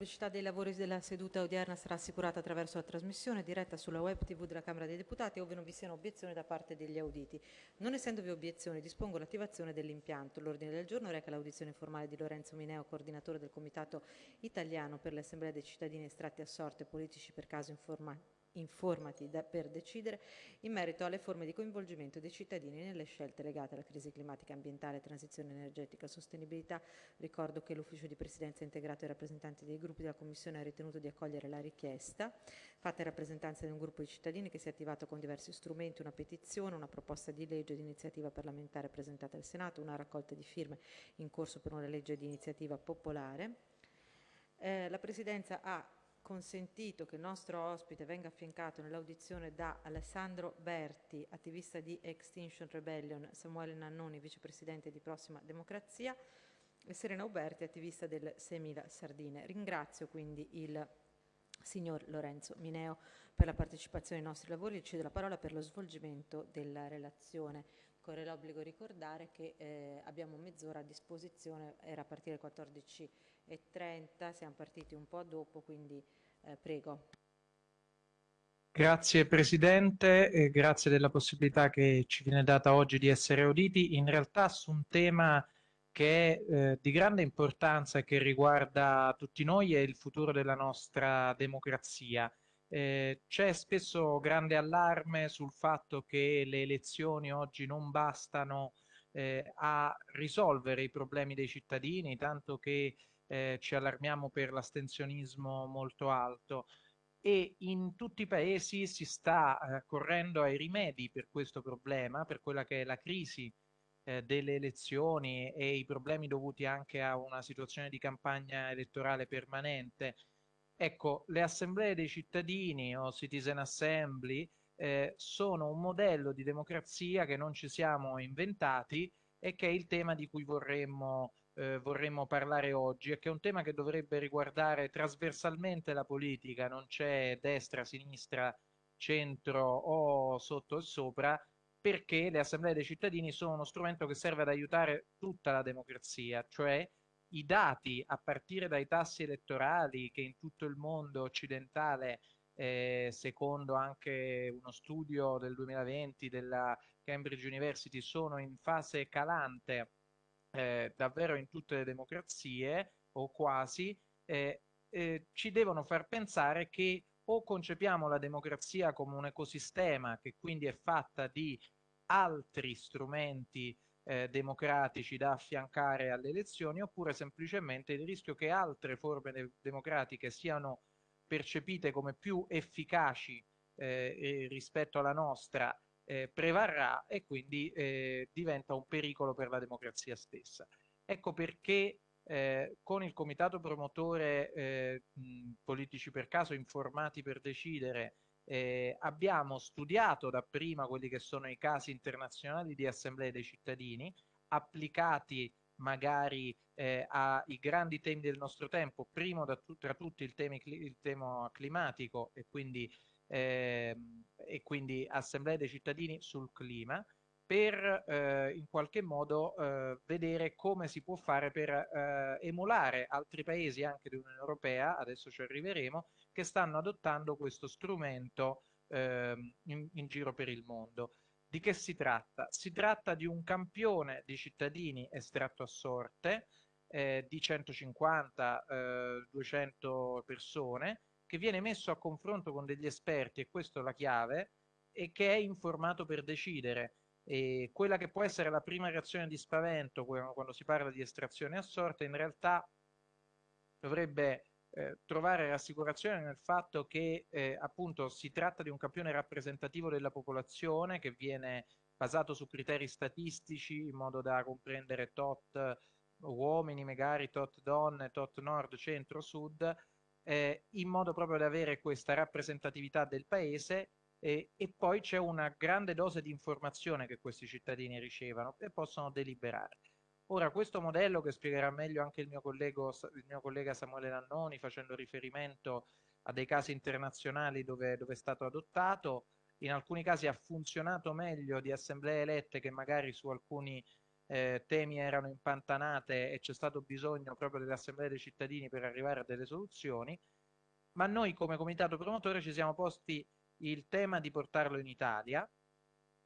La pubblicità dei lavori della seduta odierna sarà assicurata attraverso la trasmissione diretta sulla web TV della Camera dei Deputati, ove non vi siano obiezioni da parte degli auditi. Non essendovi obiezioni, dispongo l'attivazione dell'impianto. L'ordine del giorno reca l'audizione informale di Lorenzo Mineo, coordinatore del Comitato Italiano per l'Assemblea dei cittadini estratti a sorte politici per caso informati informati da, per decidere in merito alle forme di coinvolgimento dei cittadini nelle scelte legate alla crisi climatica ambientale, transizione energetica, sostenibilità. Ricordo che l'ufficio di presidenza integrato ai rappresentanti dei gruppi della Commissione ha ritenuto di accogliere la richiesta fatta in rappresentanza di un gruppo di cittadini che si è attivato con diversi strumenti, una petizione, una proposta di legge di iniziativa parlamentare presentata al Senato, una raccolta di firme in corso per una legge di iniziativa popolare. Eh, la Presidenza ha consentito che il nostro ospite venga affiancato nell'audizione da Alessandro Berti, attivista di Extinction Rebellion, Samuele Nannoni, vicepresidente di Prossima Democrazia, e Serena Uberti, attivista del 6.000 Sardine. Ringrazio quindi il signor Lorenzo Mineo per la partecipazione ai nostri lavori e cedo la parola per lo svolgimento della relazione. Corre l'obbligo di ricordare che eh, abbiamo mezz'ora a disposizione, era a partire alle 14.00 e 30, siamo partiti un po' dopo, quindi eh, prego. Grazie Presidente, eh, grazie della possibilità che ci viene data oggi di essere auditi, in realtà su un tema che è eh, di grande importanza e che riguarda tutti noi è il futuro della nostra democrazia. Eh, c'è spesso grande allarme sul fatto che le elezioni oggi non bastano eh, a risolvere i problemi dei cittadini, tanto che eh, ci allarmiamo per l'astensionismo molto alto e in tutti i paesi si sta eh, correndo ai rimedi per questo problema, per quella che è la crisi eh, delle elezioni e i problemi dovuti anche a una situazione di campagna elettorale permanente. Ecco, le assemblee dei cittadini o citizen assembly eh, sono un modello di democrazia che non ci siamo inventati e che è il tema di cui vorremmo eh, vorremmo parlare oggi e che è un tema che dovrebbe riguardare trasversalmente la politica, non c'è destra, sinistra, centro o sotto e sopra, perché le assemblee dei cittadini sono uno strumento che serve ad aiutare tutta la democrazia, cioè i dati a partire dai tassi elettorali che in tutto il mondo occidentale, eh, secondo anche uno studio del 2020 della Cambridge University, sono in fase calante eh, davvero in tutte le democrazie o quasi, eh, eh, ci devono far pensare che o concepiamo la democrazia come un ecosistema che quindi è fatta di altri strumenti eh, democratici da affiancare alle elezioni oppure semplicemente il rischio che altre forme de democratiche siano percepite come più efficaci eh, rispetto alla nostra eh, prevarrà e quindi eh, diventa un pericolo per la democrazia stessa. Ecco perché eh, con il comitato promotore eh, mh, Politici per caso, informati per decidere, eh, abbiamo studiato dapprima quelli che sono i casi internazionali di assemblee dei cittadini, applicati magari eh, ai grandi temi del nostro tempo, primo tu tra tutti il, temi, il tema climatico e quindi e quindi assemblee dei cittadini sul clima per eh, in qualche modo eh, vedere come si può fare per eh, emulare altri paesi anche dell'Unione Europea, adesso ci arriveremo, che stanno adottando questo strumento ehm, in, in giro per il mondo. Di che si tratta? Si tratta di un campione di cittadini estratto a sorte eh, di 150-200 eh, persone che viene messo a confronto con degli esperti, e questa è la chiave, e che è informato per decidere. E quella che può essere la prima reazione di spavento quando si parla di estrazione a sorte, in realtà dovrebbe eh, trovare rassicurazione nel fatto che eh, appunto si tratta di un campione rappresentativo della popolazione che viene basato su criteri statistici in modo da comprendere tot uomini, magari tot donne, tot nord, centro, sud, eh, in modo proprio da avere questa rappresentatività del paese eh, e poi c'è una grande dose di informazione che questi cittadini ricevono e possono deliberare. Ora, questo modello che spiegherà meglio anche il mio, collego, il mio collega Samuele Nannoni facendo riferimento a dei casi internazionali dove, dove è stato adottato, in alcuni casi ha funzionato meglio di assemblee elette che magari su alcuni eh, temi erano impantanate e c'è stato bisogno proprio delle assemblee dei cittadini per arrivare a delle soluzioni, ma noi come comitato promotore ci siamo posti il tema di portarlo in Italia.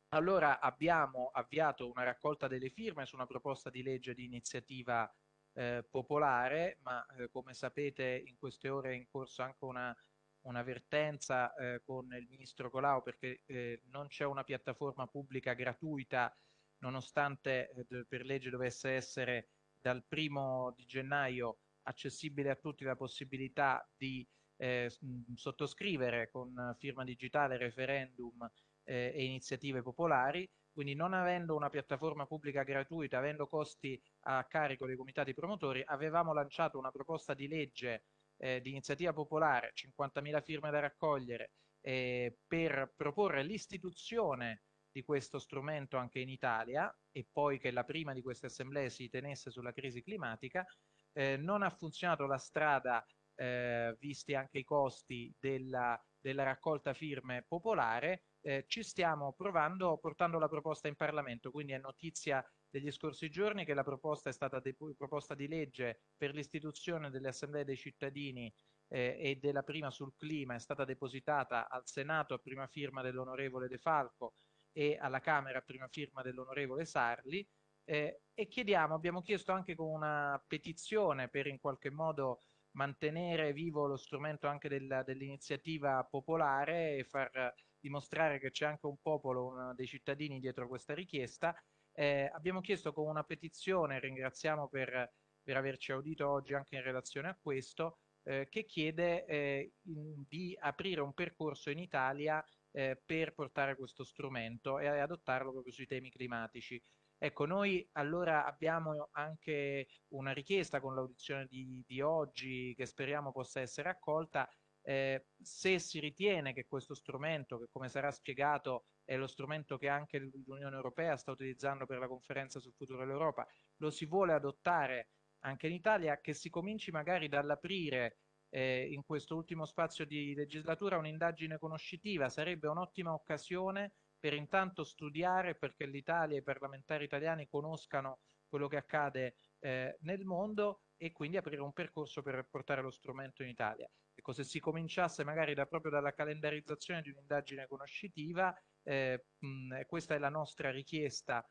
Allora abbiamo avviato una raccolta delle firme su una proposta di legge di iniziativa eh, popolare, ma eh, come sapete in queste ore è in corso anche una, un'avvertenza eh, con il ministro Colau perché eh, non c'è una piattaforma pubblica gratuita nonostante eh, per legge dovesse essere dal primo di gennaio accessibile a tutti la possibilità di eh, sottoscrivere con firma digitale referendum eh, e iniziative popolari, quindi non avendo una piattaforma pubblica gratuita, avendo costi a carico dei comitati promotori, avevamo lanciato una proposta di legge eh, di iniziativa popolare, 50.000 firme da raccogliere, eh, per proporre l'istituzione di questo strumento anche in Italia e poi che la prima di queste assemblee si tenesse sulla crisi climatica, eh, non ha funzionato la strada, eh, visti anche i costi della, della raccolta firme popolare, eh, ci stiamo provando portando la proposta in Parlamento, quindi è notizia degli scorsi giorni che la proposta è stata proposta di legge per l'istituzione delle assemblee dei cittadini eh, e della prima sul clima è stata depositata al Senato a prima firma dell'onorevole De Falco e alla Camera prima firma dell'onorevole Sarli eh, e chiediamo, abbiamo chiesto anche con una petizione per in qualche modo mantenere vivo lo strumento anche dell'iniziativa popolare e far dimostrare che c'è anche un popolo, un, dei cittadini dietro questa richiesta. Eh, abbiamo chiesto con una petizione, ringraziamo per, per, averci audito oggi anche in relazione a questo, eh, che chiede eh, in, di aprire un percorso in Italia eh, per portare questo strumento e adottarlo proprio sui temi climatici. Ecco, noi allora abbiamo anche una richiesta con l'audizione di, di, oggi che speriamo possa essere accolta. Eh, se si ritiene che questo strumento, che come sarà spiegato è lo strumento che anche l'Unione Europea sta utilizzando per la conferenza sul futuro dell'Europa, lo si vuole adottare anche in Italia, che si cominci magari dall'aprire eh, in questo ultimo spazio di legislatura un'indagine conoscitiva sarebbe un'ottima occasione per intanto studiare perché l'Italia e i parlamentari italiani conoscano quello che accade eh, nel mondo e quindi aprire un percorso per portare lo strumento in Italia. Ecco, se si cominciasse magari da, proprio dalla calendarizzazione di un'indagine conoscitiva, eh, mh, questa è la nostra richiesta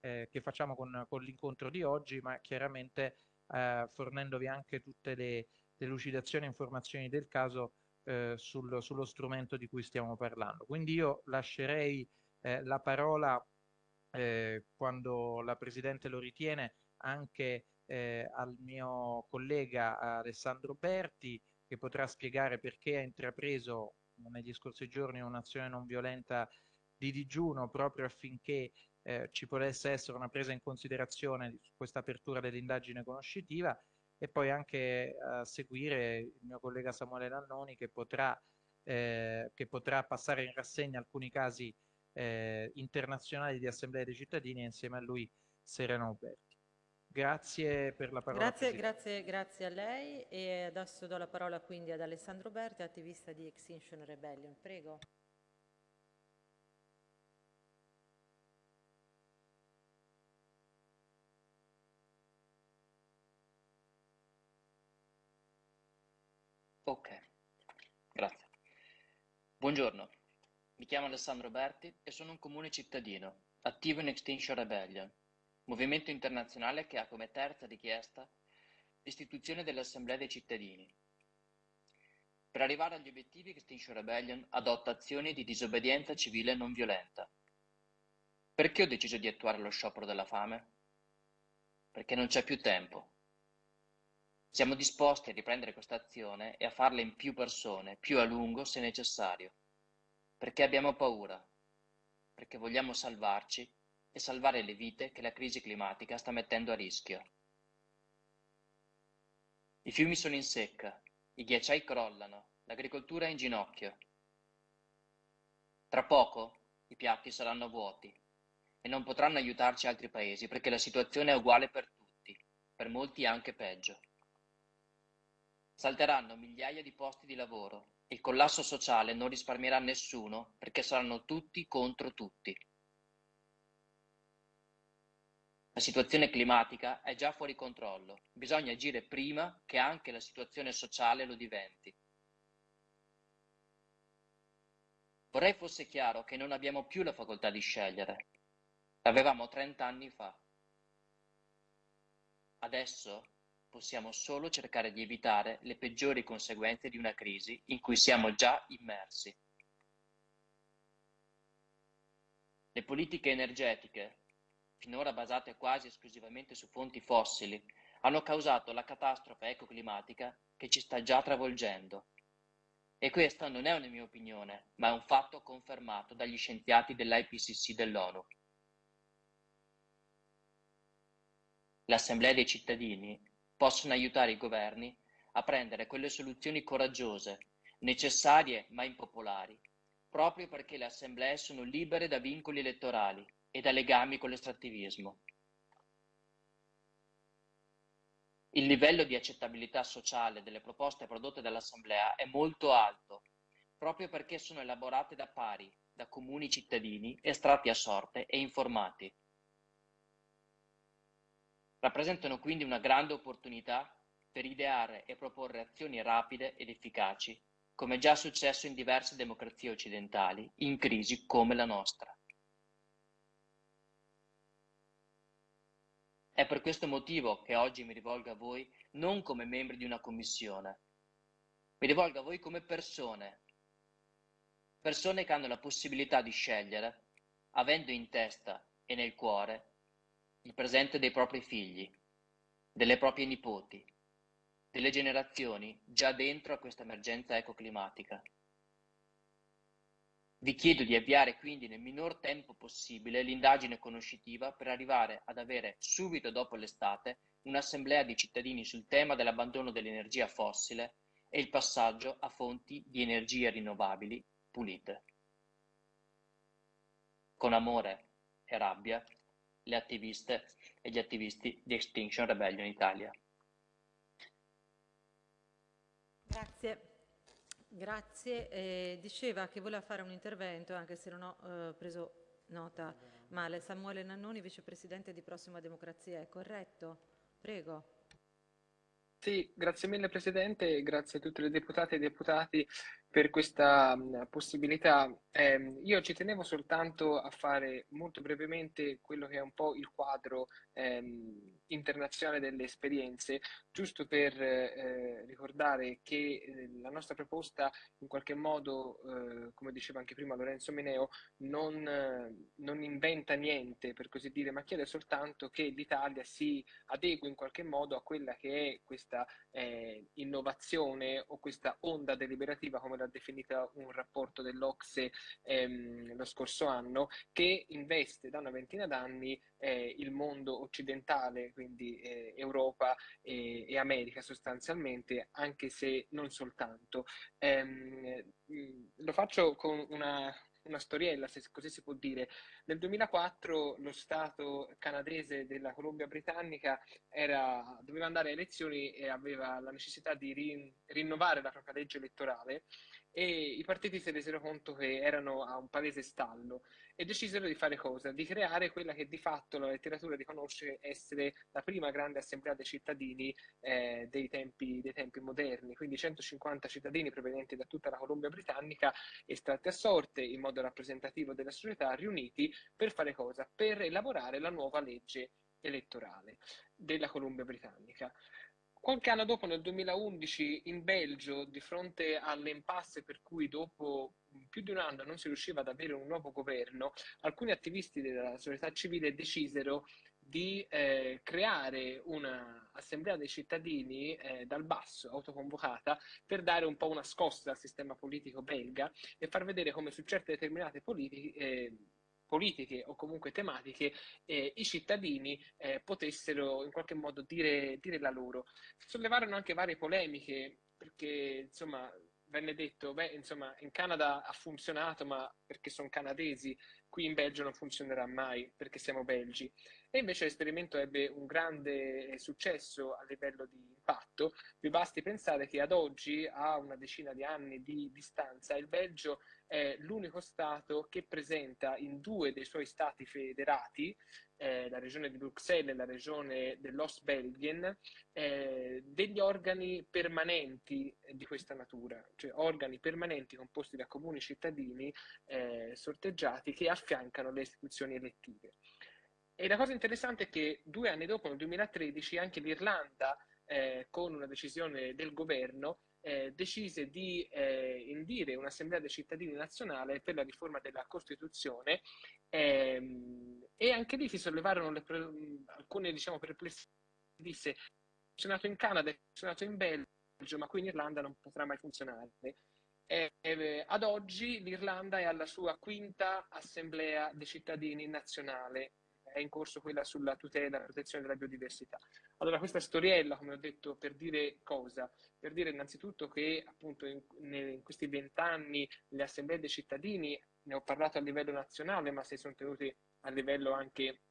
eh, che facciamo con, con l'incontro di oggi, ma chiaramente eh, fornendovi anche tutte le, delucidazioni e informazioni del caso eh, sul, sullo strumento di cui stiamo parlando. Quindi io lascerei eh, la parola, eh, quando la Presidente lo ritiene, anche eh, al mio collega Alessandro Berti, che potrà spiegare perché ha intrapreso negli scorsi giorni un'azione non violenta di digiuno proprio affinché eh, ci potesse essere una presa in considerazione di questa apertura dell'indagine conoscitiva e poi anche a seguire il mio collega Samuele Nannoni che potrà, eh, che potrà passare in rassegna alcuni casi eh, internazionali di assemblea dei cittadini e insieme a lui Serena Uberti. Grazie per la parola. Grazie, grazie, grazie a lei e adesso do la parola quindi ad Alessandro Berti, attivista di Extinction Rebellion. Prego. Ok, grazie. Buongiorno, mi chiamo Alessandro Berti e sono un comune cittadino, attivo in Extinction Rebellion, movimento internazionale che ha come terza richiesta l'istituzione dell'Assemblea dei cittadini. Per arrivare agli obiettivi Extinction Rebellion adotta azioni di disobbedienza civile non violenta. Perché ho deciso di attuare lo sciopero della fame? Perché non c'è più tempo. Siamo disposti a riprendere questa azione e a farla in più persone, più a lungo se necessario. Perché abbiamo paura, perché vogliamo salvarci e salvare le vite che la crisi climatica sta mettendo a rischio. I fiumi sono in secca, i ghiacciai crollano, l'agricoltura è in ginocchio. Tra poco i piatti saranno vuoti e non potranno aiutarci altri paesi perché la situazione è uguale per tutti, per molti anche peggio. Salteranno migliaia di posti di lavoro e il collasso sociale non risparmierà nessuno perché saranno tutti contro tutti. La situazione climatica è già fuori controllo, bisogna agire prima che anche la situazione sociale lo diventi. Vorrei fosse chiaro che non abbiamo più la facoltà di scegliere. L'avevamo 30 anni fa. Adesso possiamo solo cercare di evitare le peggiori conseguenze di una crisi in cui siamo già immersi. Le politiche energetiche finora basate quasi esclusivamente su fonti fossili, hanno causato la catastrofe ecoclimatica che ci sta già travolgendo. E questa non è una mia opinione, ma è un fatto confermato dagli scienziati dell'IPCC dell'ONU. Le assemblee dei cittadini possono aiutare i governi a prendere quelle soluzioni coraggiose, necessarie ma impopolari, proprio perché le assemblee sono libere da vincoli elettorali e da legami con l'estrattivismo. Il livello di accettabilità sociale delle proposte prodotte dall'Assemblea è molto alto, proprio perché sono elaborate da pari, da comuni cittadini estratti a sorte e informati. Rappresentano quindi una grande opportunità per ideare e proporre azioni rapide ed efficaci, come già successo in diverse democrazie occidentali in crisi come la nostra. È per questo motivo che oggi mi rivolgo a voi non come membri di una commissione, mi rivolgo a voi come persone, persone che hanno la possibilità di scegliere, avendo in testa e nel cuore il presente dei propri figli, delle proprie nipoti, delle generazioni già dentro a questa emergenza ecoclimatica. Vi chiedo di avviare quindi nel minor tempo possibile l'indagine conoscitiva per arrivare ad avere subito dopo l'estate un'assemblea di cittadini sul tema dell'abbandono dell'energia fossile e il passaggio a fonti di energia rinnovabili pulite. Con amore e rabbia, le attiviste e gli attivisti di Extinction Rebellion Italia. Grazie. Grazie. Eh, diceva che voleva fare un intervento, anche se non ho eh, preso nota male. Samuele Nannoni, vicepresidente di Prossima Democrazia, è corretto? Prego. Sì, grazie mille Presidente, grazie a tutte le deputate e deputati per questa possibilità. Eh, io ci tenevo soltanto a fare molto brevemente quello che è un po' il quadro ehm, internazionale delle esperienze, giusto per eh, ricordare che eh, la nostra proposta in qualche modo, eh, come diceva anche prima Lorenzo Meneo, non, non, inventa niente, per così dire, ma chiede soltanto che l'Italia si adegui in qualche modo a quella che è questa eh, innovazione o questa onda deliberativa, come l'ha definita un rapporto dell'Ocse ehm, lo scorso anno, che investe da una ventina d'anni eh, il mondo occidentale, quindi eh, Europa e, e, America sostanzialmente, anche se non soltanto. Ehm, lo faccio con una, una storiella, se così si può dire. Nel 2004 lo Stato canadese della Columbia Britannica era, doveva andare a elezioni e aveva la necessità di rin, rinnovare la propria legge elettorale e i partiti si resero conto che erano a un palese stallo e decisero di fare cosa? Di creare quella che di fatto la letteratura riconosce essere la prima grande assemblea dei cittadini eh, dei, tempi, dei, tempi, moderni, quindi 150 cittadini provenienti da tutta la Columbia Britannica estratti a sorte in modo rappresentativo della società riuniti per fare cosa? Per elaborare la nuova legge elettorale della Columbia Britannica. Qualche anno dopo, nel 2011, in Belgio, di fronte all'impasse per cui dopo più di un anno non si riusciva ad avere un nuovo governo, alcuni attivisti della società civile decisero di eh, creare un'assemblea dei cittadini eh, dal basso, autoconvocata, per dare un po' una scossa al sistema politico belga e far vedere come su certe determinate politiche, eh, politiche o comunque tematiche eh, i cittadini eh, potessero in qualche modo dire, dire la loro. Sollevarono anche varie polemiche perché insomma venne detto, beh insomma in Canada ha funzionato ma perché sono canadesi, qui in Belgio non funzionerà mai perché siamo belgi. E invece l'esperimento ebbe un grande successo a livello di impatto. Vi basti pensare che ad oggi, a una decina di anni di distanza, il Belgio è l'unico Stato che presenta in due dei suoi Stati federati, eh, la regione di Bruxelles e la regione dell'Ostbelgien, eh, degli organi permanenti di questa natura, cioè organi permanenti composti da comuni cittadini eh, sorteggiati che affiancano le istituzioni elettive. E la cosa interessante è che due anni dopo, nel 2013, anche l'Irlanda, eh, con una decisione del governo, eh, decise di eh, indire un'assemblea dei cittadini nazionale per la riforma della Costituzione ehm, e anche lì si sollevarono le pre- alcune diciamo, perplessità. Disse, funzionato in Canada, funzionato in Belgio, ma qui in Irlanda non potrà mai funzionare. Eh, eh, ad oggi l'Irlanda è alla sua quinta assemblea dei cittadini nazionale è in corso quella sulla tutela e protezione della biodiversità. Allora, questa storiella, come ho detto, per dire cosa? Per dire innanzitutto che appunto in, in questi vent'anni le assemblee dei cittadini, ne ho parlato a livello nazionale, ma si sono tenute a livello anche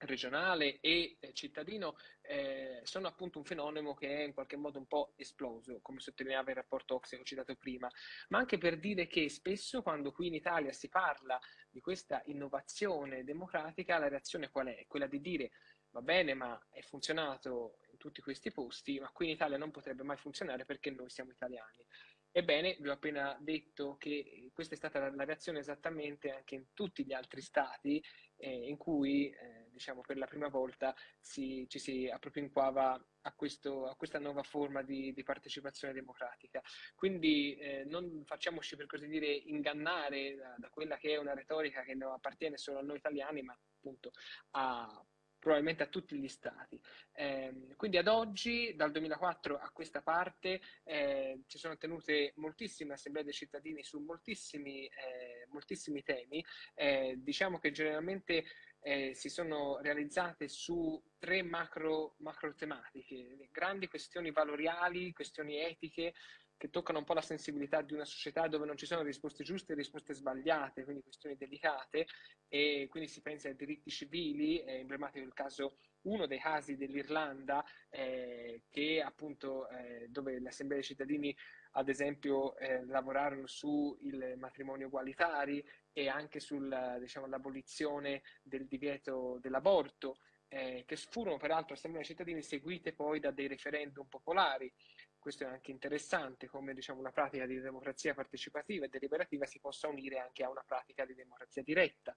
regionale e eh, cittadino eh, sono appunto un fenomeno che è in qualche modo un po' esploso, come sottolineava il rapporto Ox che ho citato prima, ma anche per dire che spesso quando qui in Italia si parla di questa innovazione democratica, la reazione qual è? Quella di dire va bene, ma è funzionato in tutti questi posti, ma qui in Italia non potrebbe mai funzionare perché noi siamo italiani. Ebbene, vi ho appena detto che questa è stata la, reazione esattamente anche in tutti gli altri stati eh, in cui, eh, diciamo, per la prima volta si, ci si appropinquava a, questo, a questa nuova forma di, di partecipazione democratica. Quindi eh, non facciamoci, per così dire, ingannare da, da, quella che è una retorica che non appartiene solo a noi italiani, ma appunto a probabilmente a tutti gli stati. Eh, quindi ad oggi, dal 2004 a questa parte, eh, ci sono tenute moltissime assemblee dei cittadini su moltissimi, eh, moltissimi temi. Eh, diciamo che generalmente eh, si sono realizzate su tre macro, macro tematiche, grandi questioni valoriali, questioni etiche, che toccano un po' la sensibilità di una società dove non ci sono risposte giuste e risposte sbagliate, quindi questioni delicate, e quindi si pensa ai diritti civili, è emblematico il caso, uno dei casi dell'Irlanda, eh, che appunto eh, dove le assemblee dei cittadini ad esempio eh, lavorarono sul matrimonio egualitari e anche sull'abolizione diciamo, del divieto dell'aborto, eh, che furono peraltro assemblee dei cittadini seguite poi da dei referendum popolari questo è anche interessante, come diciamo, una pratica di democrazia partecipativa e deliberativa si possa unire anche a una pratica di democrazia diretta.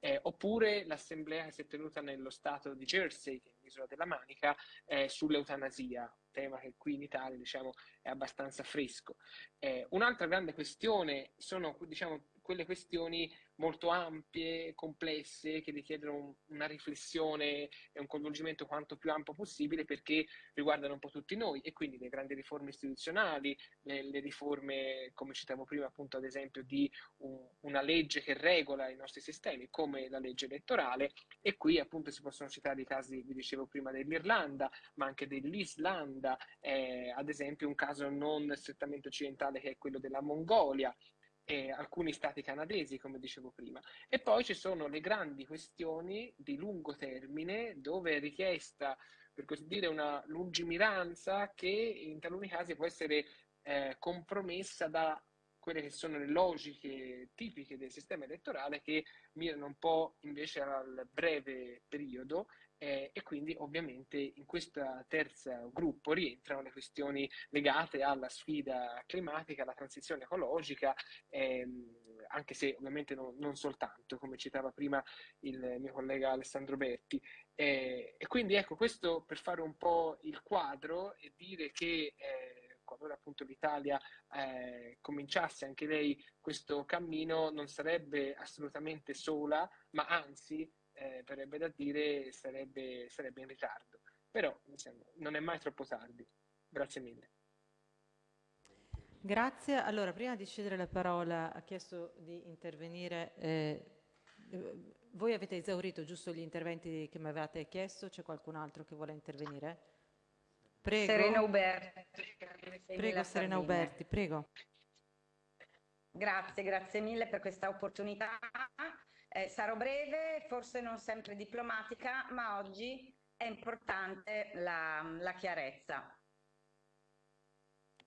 Eh, oppure l'assemblea che si è tenuta nello stato di Jersey, che è l'isola della Manica, eh, sull'eutanasia, tema che qui in Italia diciamo, è abbastanza fresco. Eh, un'altra grande questione sono diciamo, quelle questioni molto ampie, complesse, che richiedono una riflessione e un coinvolgimento quanto più ampio possibile perché riguardano un po' tutti noi. E quindi le grandi riforme istituzionali, le, le riforme, come citavo prima, appunto ad esempio di un, una legge che regola i nostri sistemi, come la legge elettorale. E qui appunto si possono citare i casi, vi dicevo prima, dell'Irlanda, ma anche dell'Islanda, eh, ad esempio un caso non strettamente occidentale che è quello della Mongolia, e alcuni stati canadesi, come dicevo prima. E poi ci sono le grandi questioni di lungo termine dove è richiesta, per così dire, una lungimiranza che in taluni casi può essere eh, compromessa da quelle che sono le logiche tipiche del sistema elettorale che mirano un po' invece al breve periodo eh, e quindi ovviamente in questo terzo gruppo rientrano le questioni legate alla sfida climatica, alla transizione ecologica, ehm, anche se ovviamente no, non soltanto, come citava prima il mio collega Alessandro Berti. Eh, e quindi ecco, questo per fare un po' il quadro e dire che eh, qualora appunto l'Italia eh, cominciasse anche lei questo cammino non sarebbe assolutamente sola, ma anzi eh, verrebbe da dire sarebbe, sarebbe in ritardo. Però insomma, non è mai troppo tardi. Grazie mille. Grazie. Allora, prima di cedere la parola, ha chiesto di intervenire. Eh, voi avete esaurito giusto gli interventi che mi avevate chiesto? C'è qualcun altro che vuole intervenire? Prego. Serena Uberti. Prego, Serena Uberti, prego. Grazie, grazie mille per questa opportunità Eh, sarò breve, forse non sempre diplomatica, ma oggi è importante la, la chiarezza.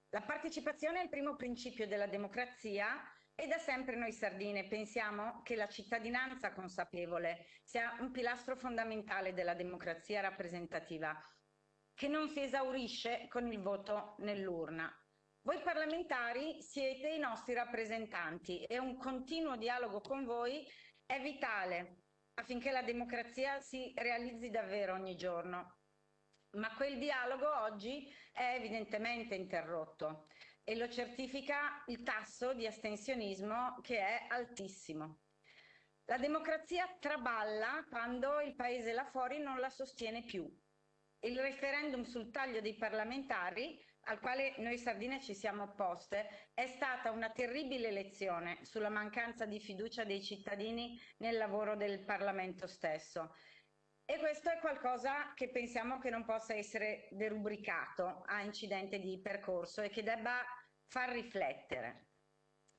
La partecipazione è il primo principio della democrazia e da sempre noi sardine pensiamo che la cittadinanza consapevole sia un pilastro fondamentale della democrazia rappresentativa, che non si esaurisce con il voto nell'urna. Voi parlamentari siete i nostri rappresentanti e un continuo dialogo con voi è vitale affinché la democrazia si realizzi davvero ogni giorno. Ma quel dialogo oggi è evidentemente interrotto e lo certifica il tasso di astensionismo che è altissimo. La democrazia traballa quando il paese là fuori non la sostiene più. Il referendum sul taglio dei parlamentari, al quale noi sardine ci siamo opposte, è stata una terribile lezione sulla mancanza di fiducia dei cittadini nel lavoro del Parlamento stesso. E questo è qualcosa che pensiamo che non possa essere derubricato a incidente di percorso e che debba far riflettere.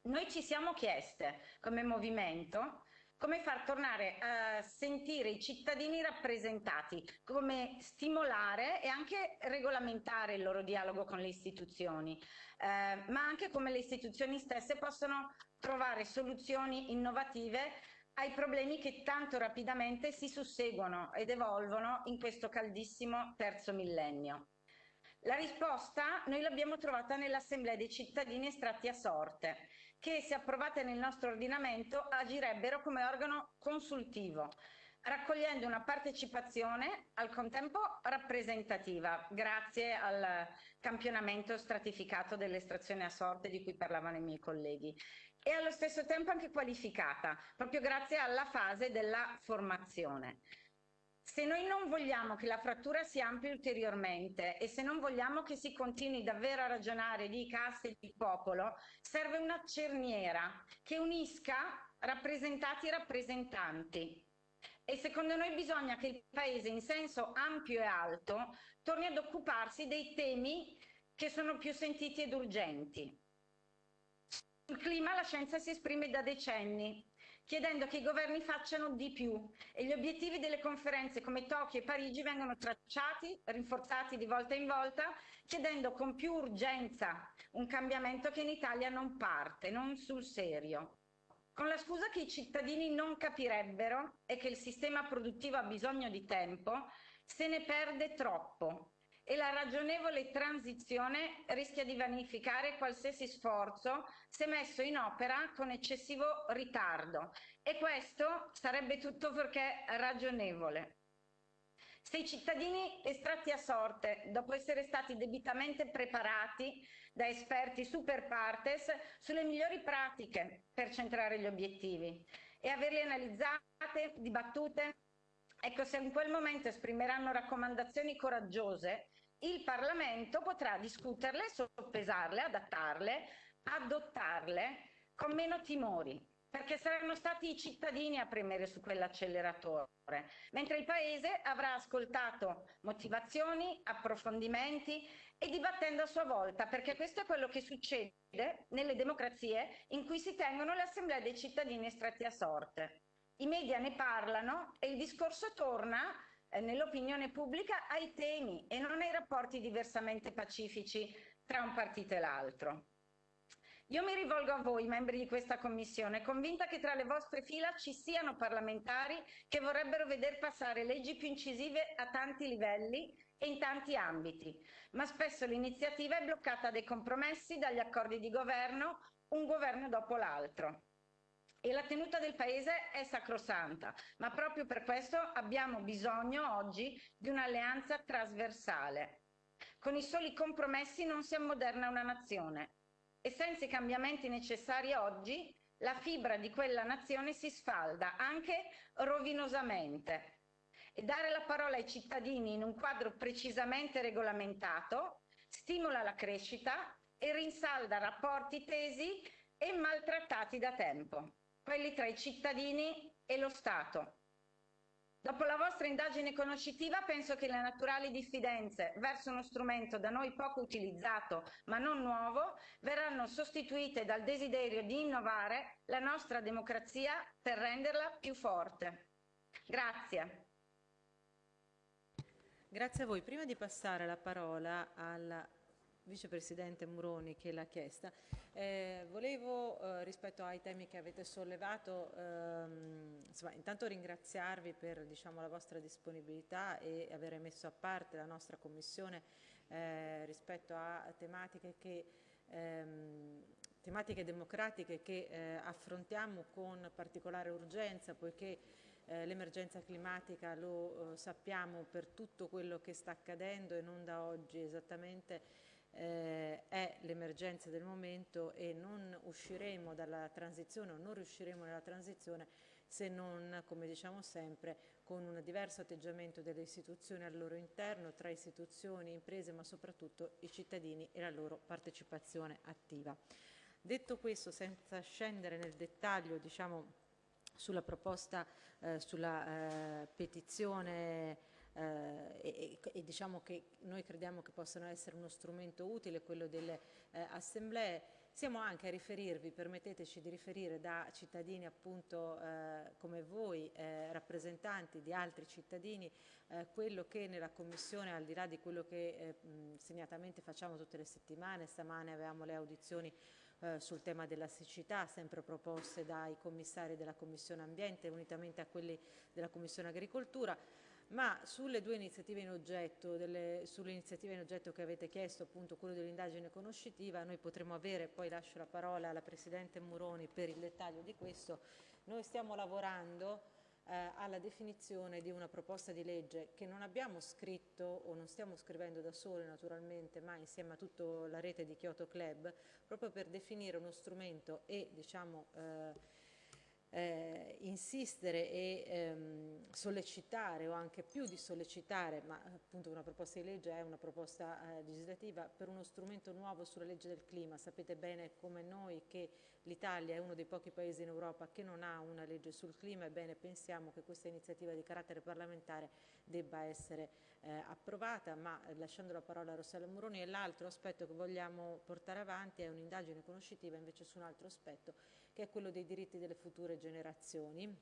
Noi ci siamo chieste come movimento come far tornare a sentire i cittadini rappresentati, come stimolare e anche regolamentare il loro dialogo con le istituzioni, eh, ma anche come le istituzioni stesse possono trovare soluzioni innovative ai problemi che tanto rapidamente si susseguono ed evolvono in questo caldissimo terzo millennio. La risposta noi l'abbiamo trovata nell'Assemblea dei cittadini estratti a sorte, che se approvate nel nostro ordinamento agirebbero come organo consultivo, raccogliendo una partecipazione al contempo rappresentativa, grazie al campionamento stratificato dell'estrazione a sorte di cui parlavano i miei colleghi e allo stesso tempo anche qualificata, proprio grazie alla fase della formazione. Se noi non vogliamo che la frattura si ampli ulteriormente e se non vogliamo che si continui davvero a ragionare di caste e di popolo, serve una cerniera che unisca rappresentati e rappresentanti. E secondo noi bisogna che il Paese in senso ampio e alto torni ad occuparsi dei temi che sono più sentiti ed urgenti. Sul clima la scienza si esprime da decenni, chiedendo che i governi facciano di più e gli obiettivi delle conferenze come Tokyo e Parigi vengano tracciati, rinforzati di volta in volta, chiedendo con più urgenza un cambiamento che in Italia non parte, non sul serio. Con la scusa che i cittadini non capirebbero e che il sistema produttivo ha bisogno di tempo, se ne perde troppo e la ragionevole transizione rischia di vanificare qualsiasi sforzo se messo in opera con eccessivo ritardo e questo sarebbe tutto perché ragionevole. Se i cittadini estratti a sorte, dopo essere stati debitamente preparati da esperti super partes sulle migliori pratiche per centrare gli obiettivi e averli analizzate, dibattute, ecco se in quel momento esprimeranno raccomandazioni coraggiose, il Parlamento potrà discuterle, soppesarle, adattarle, adottarle con meno timori, perché saranno stati i cittadini a premere su quell'acceleratore, mentre il Paese avrà ascoltato motivazioni, approfondimenti e dibattendo a sua volta, perché questo è quello che succede nelle democrazie in cui si tengono le assemblee dei cittadini estratti a sorte. I media ne parlano e il discorso torna nell'opinione pubblica ai temi e non ai rapporti diversamente pacifici tra un partito e l'altro. Io mi rivolgo a voi, membri di questa Commissione, convinta che tra le vostre fila ci siano parlamentari che vorrebbero veder passare leggi più incisive a tanti livelli e in tanti ambiti, ma spesso l'iniziativa è bloccata dai compromessi, dagli accordi di governo, un governo dopo l'altro e la tenuta del Paese è sacrosanta, ma proprio per questo abbiamo bisogno oggi di un'alleanza trasversale. Con i soli compromessi non si ammoderna una nazione e senza i cambiamenti necessari oggi la fibra di quella nazione si sfalda anche rovinosamente. E dare la parola ai cittadini in un quadro precisamente regolamentato stimola la crescita e rinsalda rapporti tesi e maltrattati da tempo quelli tra i cittadini e lo Stato. Dopo la vostra indagine conoscitiva penso che le naturali diffidenze verso uno strumento da noi poco utilizzato ma non nuovo verranno sostituite dal desiderio di innovare la nostra democrazia per renderla più forte. Grazie. Grazie a voi. Prima di passare la parola alla vicepresidente Muroni che l'ha chiesta, eh, volevo eh, rispetto ai temi che avete sollevato, ehm, insomma, intanto ringraziarvi per diciamo, la vostra disponibilità e aver messo a parte la nostra commissione eh, rispetto a tematiche, che, ehm, tematiche democratiche che eh, affrontiamo con particolare urgenza poiché eh, l'emergenza climatica lo eh, sappiamo per tutto quello che sta accadendo e non da oggi esattamente eh, è l'emergenza del momento e non usciremo dalla transizione o non riusciremo nella transizione se non, come diciamo sempre, con un diverso atteggiamento delle istituzioni al loro interno, tra istituzioni, imprese, ma soprattutto i cittadini e la loro partecipazione attiva. Detto questo, senza scendere nel dettaglio, diciamo, sulla proposta, eh, sulla eh, petizione eh, e, e, diciamo che noi crediamo che possano essere uno strumento utile quello delle eh, assemblee. Siamo anche a riferirvi, permetteteci di riferire da cittadini appunto eh, come voi, eh, rappresentanti di altri cittadini, eh, quello che nella Commissione, al di là di quello che eh, segnatamente facciamo tutte le settimane, stamane avevamo le audizioni sul tema della siccità, sempre proposte dai commissari della Commissione Ambiente, unitamente a quelli della Commissione Agricoltura, ma sulle due iniziative in oggetto, delle, in oggetto che avete chiesto, appunto quello dell'indagine conoscitiva, noi potremo avere, poi lascio la parola alla Presidente Muroni per il dettaglio di questo, noi stiamo lavorando eh, alla definizione di una proposta di legge che non abbiamo scritto o non stiamo scrivendo da soli naturalmente, ma insieme a tutta la rete di Kyoto Club, proprio per definire uno strumento e diciamo eh, eh, insistere e ehm, sollecitare o anche più di sollecitare, ma appunto una proposta di legge è una proposta eh, legislativa per uno strumento nuovo sulla legge del clima. Sapete bene come noi che l'Italia è uno dei pochi paesi in Europa che non ha una legge sul clima, ebbene pensiamo che questa iniziativa di carattere parlamentare debba essere eh, approvata, ma lasciando la parola a Rossella Muroni e l'altro aspetto che vogliamo portare avanti è un'indagine conoscitiva invece su un altro aspetto che è quello dei diritti delle future generazioni,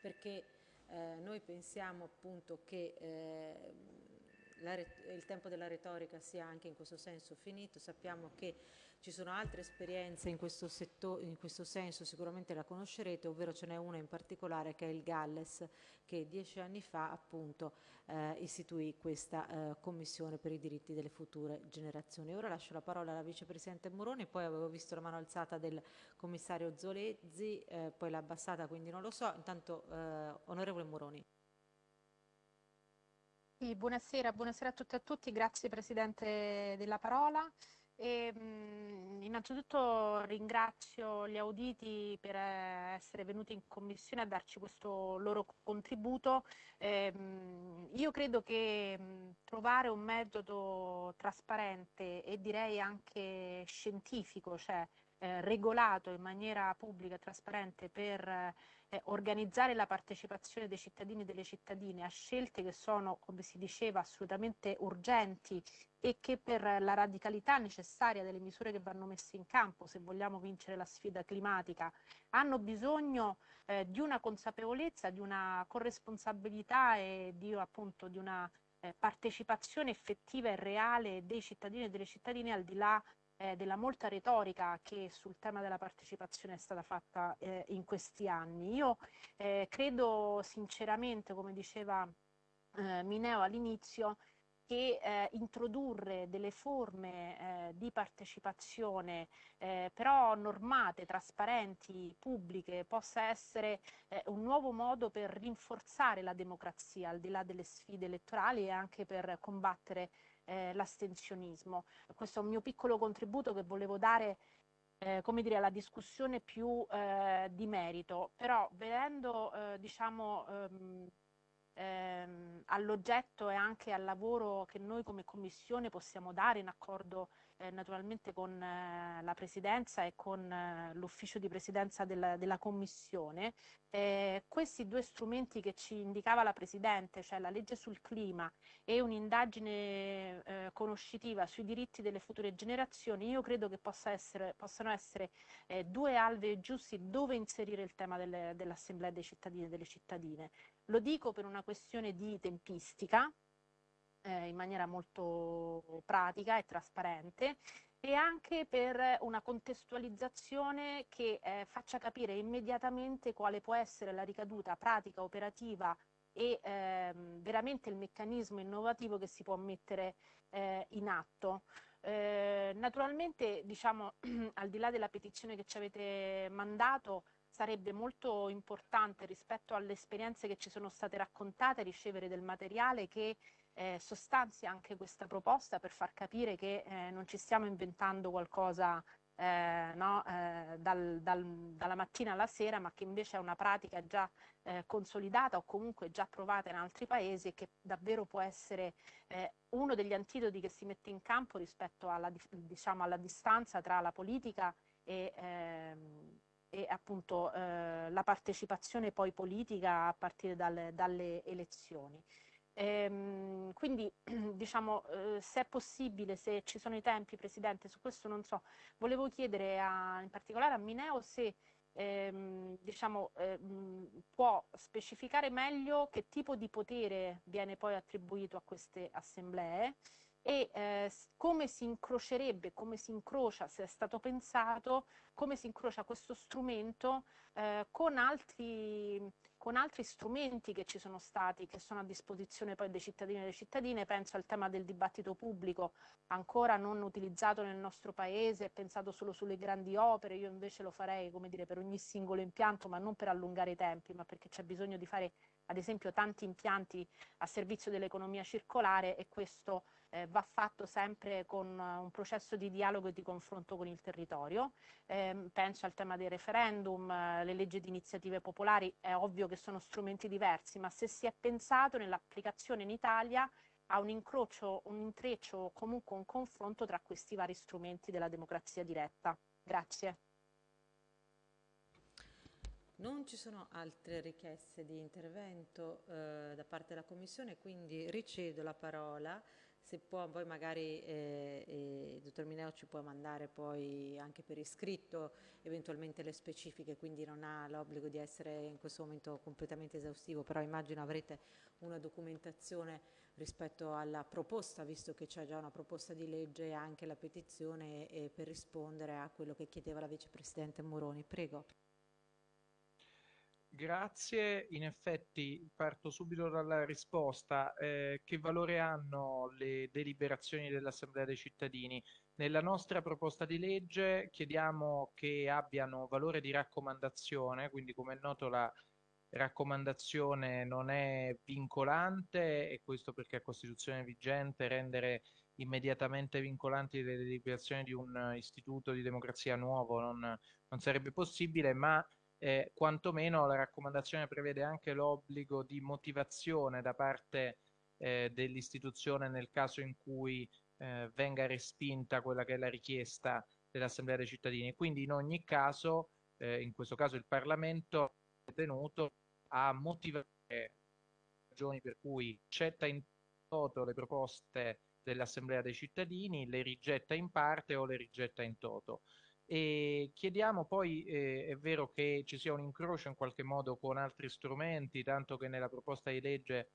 perché eh, noi pensiamo appunto che eh, la, il tempo della retorica sia anche in questo senso finito, sappiamo che ci sono altre esperienze in questo, setto, in questo senso, sicuramente la conoscerete, ovvero ce n'è una in particolare che è il Galles, che dieci anni fa appunto eh, istituì questa eh, commissione per i diritti delle future generazioni. Ora lascio la parola alla vicepresidente Moroni, poi avevo visto la mano alzata del commissario Zolezzi, eh, poi l'ha abbassata quindi non lo so. Intanto eh, onorevole Moroni. Sì, buonasera, buonasera a tutti e a tutti, grazie Presidente della parola. E, mh, innanzitutto ringrazio gli auditi per eh, essere venuti in commissione a darci questo loro contributo. Eh, mh, io credo che mh, trovare un metodo trasparente e direi anche scientifico, cioè eh, regolato in maniera pubblica e trasparente per eh, organizzare la partecipazione dei cittadini e delle cittadine a scelte che sono, come si diceva, assolutamente urgenti e che per la radicalità necessaria delle misure che vanno messe in campo se vogliamo vincere la sfida climatica hanno bisogno eh, di una consapevolezza, di una corresponsabilità e di, appunto, di una eh, partecipazione effettiva e reale dei cittadini e delle cittadine al di là eh, della molta retorica che sul tema della partecipazione è stata fatta eh, in questi anni. Io eh, credo sinceramente, come diceva eh, Mineo all'inizio, che eh, introdurre delle forme eh, di partecipazione eh, però normate, trasparenti, pubbliche, possa essere eh, un nuovo modo per rinforzare la democrazia al di là delle sfide elettorali e anche per combattere eh, l'astensionismo. Questo è un mio piccolo contributo che volevo dare eh, come dire, alla discussione più eh, di merito, però vedendo eh, diciamo, ehm, ehm, all'oggetto e anche al lavoro che noi come Commissione possiamo dare in accordo eh, naturalmente con eh, la Presidenza e con eh, l'Ufficio di Presidenza della, della Commissione. Eh, questi due strumenti che ci indicava la Presidente, cioè la legge sul clima e un'indagine eh, conoscitiva sui diritti delle future generazioni, io credo che possa essere, possano essere due alvei giusti dove inserire il tema delle, dell'Assemblea dei cittadini e delle cittadine. Lo dico per una questione di tempistica, eh, in maniera molto pratica e trasparente e anche per una contestualizzazione che eh, faccia capire immediatamente quale può essere la ricaduta pratica, operativa e ehm, veramente il meccanismo innovativo che si può mettere eh, in atto. Eh, naturalmente, diciamo, al di là della petizione che ci avete mandato, sarebbe molto importante rispetto alle esperienze che ci sono state raccontate ricevere del materiale che eh, sostanzia anche questa proposta per far capire che eh, non ci stiamo inventando qualcosa eh, no, eh, dal, dal, dalla mattina alla sera, ma che invece è una pratica già eh, consolidata o comunque già provata in altri paesi e che davvero può essere eh, uno degli antidoti che si mette in campo rispetto alla, diciamo, alla distanza tra la politica e, ehm, e appunto la partecipazione poi politica a partire dalle, dalle elezioni. Ehm, quindi diciamo eh, se è possibile, se ci sono i tempi Presidente, su questo non so, volevo chiedere a, in particolare a Mineo se ehm, diciamo, ehm, può specificare meglio che tipo di potere viene poi attribuito a queste assemblee e eh, come si incrocerebbe, come si incrocia, se è stato pensato, come si incrocia questo strumento eh, con altri con altri strumenti che ci sono stati, che sono a disposizione poi dei cittadini e delle cittadine, penso al tema del dibattito pubblico, ancora non utilizzato nel nostro paese, pensato solo sulle grandi opere, io invece lo farei come dire, per ogni singolo impianto, ma non per allungare i tempi, ma perché c'è bisogno di fare ad esempio tanti impianti a servizio dell'economia circolare e questo eh, va fatto sempre con uh, un processo di dialogo e di confronto con il territorio. Eh, penso al tema dei referendum, uh, le leggi di iniziative popolari, è ovvio che sono strumenti diversi, ma se si è pensato nell'applicazione in Italia a un incrocio, un intreccio o comunque un confronto tra questi vari strumenti della democrazia diretta. Grazie. Non ci sono altre richieste di intervento eh, da parte della Commissione, quindi ricedo la parola se può poi magari eh, eh, dottor Mineo ci può mandare poi anche per iscritto eventualmente le specifiche, quindi non ha l'obbligo di essere in questo momento completamente esaustivo, però immagino avrete una documentazione rispetto alla proposta, visto che c'è già una proposta di legge e anche la petizione e, e per rispondere a quello che chiedeva la vicepresidente Moroni. Prego. Grazie, in effetti parto subito dalla risposta. Eh, che valore hanno le deliberazioni dell'Assemblea dei cittadini? Nella nostra proposta di legge chiediamo che abbiano valore di raccomandazione, quindi come è noto la raccomandazione non è vincolante e questo perché a Costituzione vigente rendere immediatamente vincolanti le deliberazioni di un istituto di democrazia nuovo non, non sarebbe possibile, ma eh, quantomeno la raccomandazione prevede anche l'obbligo di motivazione da parte eh, dell'istituzione nel caso in cui eh, venga respinta quella che è la richiesta dell'Assemblea dei cittadini. Quindi in ogni caso, eh, in questo caso il Parlamento è tenuto a motivare le ragioni per cui accetta in toto le proposte dell'Assemblea dei cittadini, le rigetta in parte o le rigetta in toto. E chiediamo poi, eh, è vero che ci sia un incrocio in qualche modo con altri strumenti, tanto che nella proposta di legge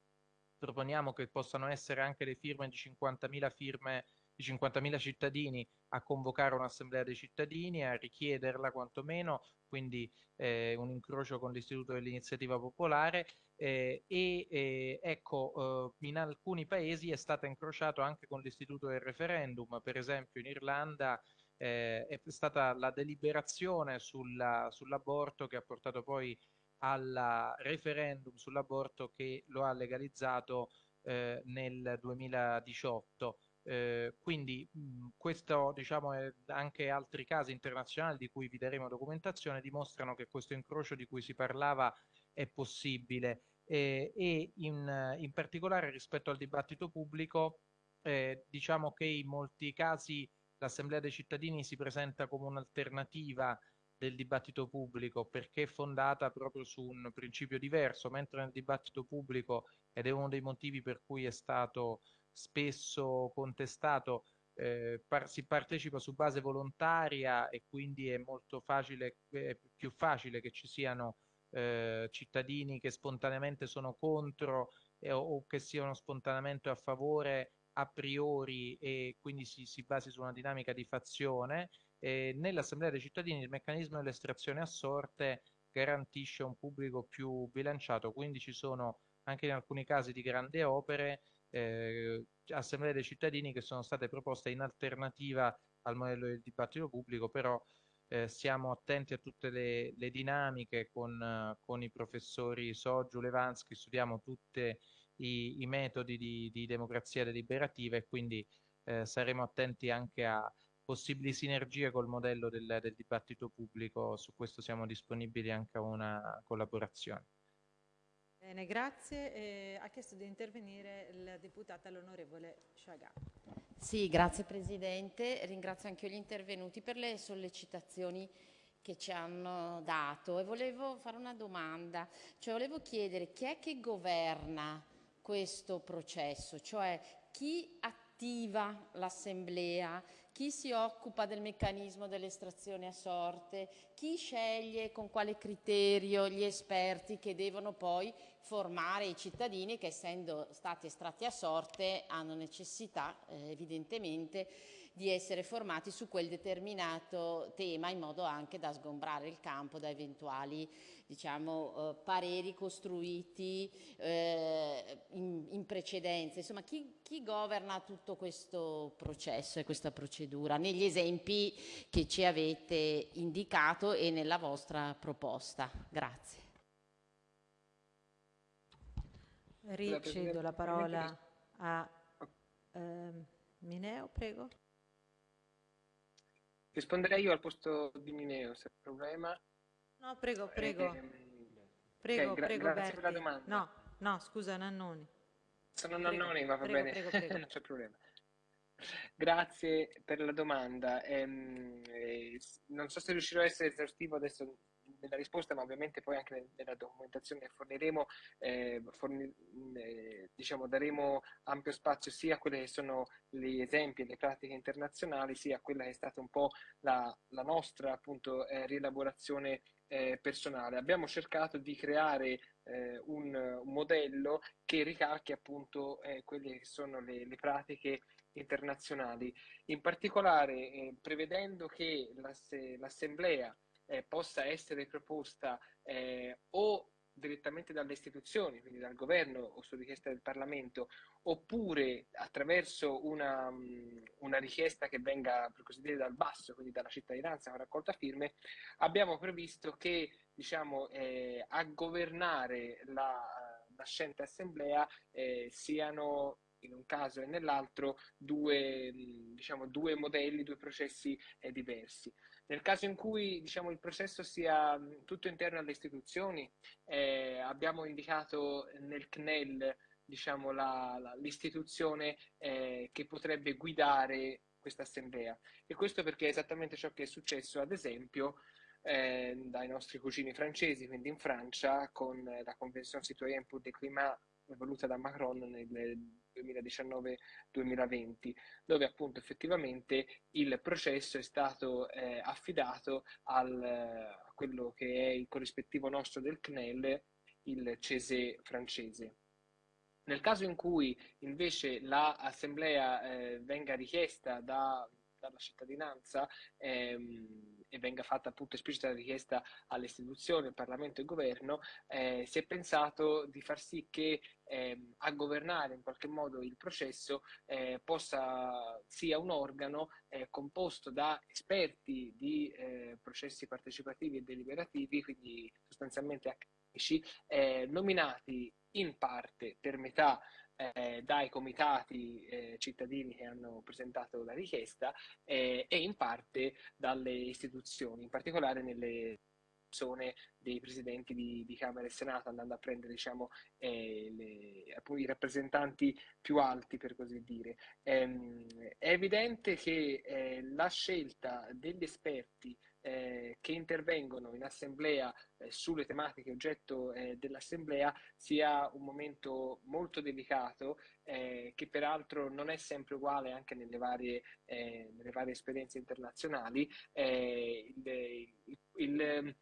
proponiamo che possano essere anche le firme di 50.000 firme di 50.000 cittadini a convocare un'assemblea dei cittadini, a richiederla quantomeno, quindi eh, un incrocio con l'istituto dell'iniziativa popolare. Eh, e eh, ecco in alcuni paesi è stata incrociato anche con l'istituto del referendum, per esempio in Irlanda eh, è stata la deliberazione sulla, sull'aborto che ha portato poi al referendum sull'aborto che lo ha legalizzato eh, nel 2018. Eh, quindi mh, questo, diciamo, e anche altri casi internazionali di cui vi daremo documentazione dimostrano che questo incrocio di cui si parlava è possibile eh, e in, in, particolare rispetto al dibattito pubblico eh, diciamo che in molti casi l'Assemblea dei cittadini si presenta come un'alternativa del dibattito pubblico perché è fondata proprio su un principio diverso, mentre nel dibattito pubblico, ed è uno dei motivi per cui è stato spesso contestato, eh, par si partecipa su base volontaria e quindi è molto facile, è più facile che ci siano eh, cittadini che spontaneamente sono contro eh, o che siano spontaneamente a favore a priori e quindi si, si basi su una dinamica di fazione. Eh, Nell'Assemblea dei cittadini il meccanismo dell'estrazione a sorte garantisce un pubblico più bilanciato, quindi ci sono anche in alcuni casi di grandi opere eh, assemblee dei cittadini che sono state proposte in alternativa al modello del dibattito pubblico, però eh, siamo attenti a tutte le, le dinamiche con, con, i professori Soggiu, Levansky, studiamo tutti i, i, metodi di, di, democrazia deliberativa e quindi eh, saremo attenti anche a possibili sinergie col modello del, del dibattito pubblico, su questo siamo disponibili anche a una collaborazione. Bene, grazie. Eh, ha chiesto di intervenire la deputata l'onorevole Sciagà. Sì, grazie Presidente. Ringrazio anche gli intervenuti per le sollecitazioni che ci hanno dato e volevo fare una domanda, cioè volevo chiedere chi è che governa questo processo, cioè chi attiva l'assemblea, chi si occupa del meccanismo dell'estrazione a sorte, chi sceglie con quale criterio gli esperti che devono poi formare i cittadini che essendo stati estratti a sorte hanno necessità eh, evidentemente di essere formati su quel determinato tema in modo anche da sgombrare il campo da eventuali diciamo, eh, pareri costruiti eh, in, in, precedenza. Insomma, chi, chi, governa tutto questo processo e questa procedura negli esempi che ci avete indicato e nella vostra proposta? Grazie. Ricedo la parola a eh, Mineo, prego. Risponderei io al posto di Mineo, se è un problema. No, prego, prego. Eh, prego, okay, prego, grazie per la domanda. No, no, scusa, Nannoni. Sono prego, Nannoni, ma va prego, bene, prego, non c'è problema. Grazie per la domanda. Ehm, eh, non so se riuscirò a essere esaustivo adesso nella risposta, ma ovviamente poi anche nella documentazione che forniremo, eh, forni, eh, diciamo, daremo ampio spazio sia a quelli che sono gli esempi e le pratiche internazionali, sia a quella che è stata un po' la, la nostra appunto eh, rielaborazione eh, personale. Abbiamo cercato di creare eh, un, un, modello che ricalchi appunto eh, quelle che sono le, le pratiche internazionali, in particolare eh, prevedendo che l'assemblea eh, possa essere proposta eh, o direttamente dalle istituzioni, quindi dal governo o su richiesta del Parlamento, oppure attraverso una, mm, una, richiesta che venga, per così dire, dal basso, quindi dalla cittadinanza con raccolta firme, abbiamo previsto che diciamo, eh, a governare la nascente assemblea eh, siano in un caso e nell'altro due, mm, diciamo, due modelli, due processi eh, diversi. Nel caso in cui diciamo, il processo sia tutto interno alle istituzioni, eh, abbiamo indicato nel CNEL diciamo, l'istituzione eh, che potrebbe guidare questa assemblea. E questo perché è esattamente ciò che è successo, ad esempio, eh, dai nostri cugini francesi, quindi in Francia, con la Convention citoyenne pour le climat voluta da Macron nel 2019-2020, dove appunto effettivamente il processo è stato eh, affidato al, a quello che è il corrispettivo nostro del CNEL, il CESE francese. Nel caso in cui invece l'assemblea eh, venga richiesta da, dalla cittadinanza ehm, e venga fatta appunto esplicita la richiesta alle istituzioni, al Parlamento e al Governo, eh, si è pensato di far sì che eh, a governare in qualche modo il processo eh, possa sia un organo eh, composto da esperti di eh, processi partecipativi e deliberativi, quindi sostanzialmente accademici, eh, nominati in parte per metà eh, dai comitati eh, cittadini che hanno presentato la richiesta eh, e in parte dalle istituzioni, in particolare nelle persone dei presidenti di, di, Camera e Senato, andando a prendere diciamo, eh, le, i rappresentanti più alti, per così dire. Ehm, è evidente che eh, la scelta degli esperti eh, che intervengono in assemblea eh, sulle tematiche oggetto eh, dell'assemblea sia un momento molto delicato eh, che peraltro non è sempre uguale anche nelle varie, eh, nelle varie esperienze internazionali. Eh, il, il, il,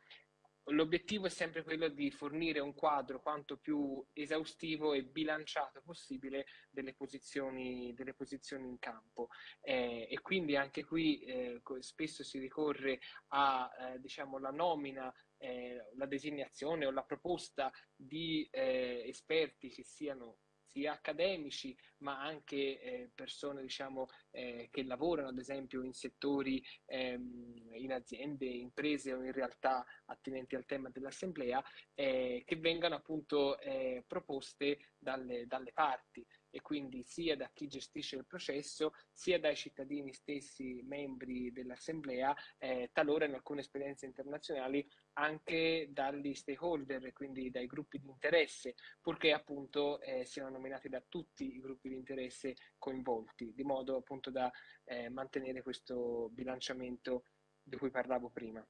L'obiettivo è sempre quello di fornire un quadro quanto più esaustivo e bilanciato possibile delle posizioni, delle posizioni in campo. Eh, e quindi anche qui eh, spesso si ricorre a eh, diciamo, nomina eh, la designazione o la proposta di eh, esperti che siano sia accademici ma anche eh, persone diciamo, eh, che lavorano ad esempio in settori, ehm, in aziende, imprese o in realtà attinenti al tema dell'assemblea, eh, che vengano appunto eh, proposte dalle, dalle parti e quindi sia da chi gestisce il processo sia dai cittadini stessi membri dell'assemblea, eh, talora in alcune esperienze internazionali anche dagli stakeholder, quindi dai gruppi di interesse, purché appunto eh, siano nominati da tutti i gruppi di interesse coinvolti, di modo appunto da eh, mantenere questo bilanciamento di cui parlavo prima.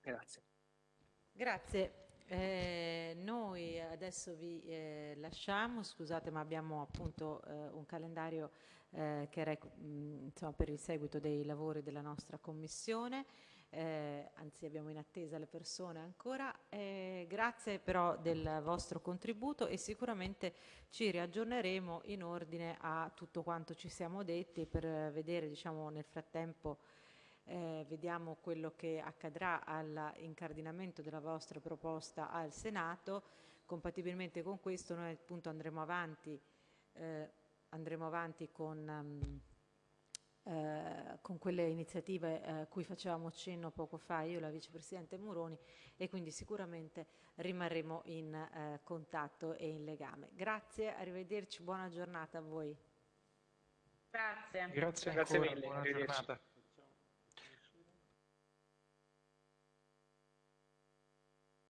Grazie. Grazie. Eh, noi adesso vi eh, lasciamo, scusate ma abbiamo appunto eh, un calendario eh, che mh, insomma, per il seguito dei lavori della nostra commissione, eh, anzi abbiamo in attesa le persone ancora. Eh, grazie però del vostro contributo e sicuramente ci riaggiorneremo in ordine a tutto quanto ci siamo detti per vedere diciamo, nel frattempo eh, vediamo quello che accadrà all'incardinamento della vostra proposta al Senato. Compatibilmente con questo noi appunto andremo avanti, eh, andremo avanti con, um, eh, con, quelle iniziative a cui facevamo cenno poco fa io e la vicepresidente Muroni e quindi sicuramente rimarremo in eh, contatto e in legame. Grazie, arrivederci, buona giornata a voi. Grazie. Grazie, Grazie mille. Buona giornata.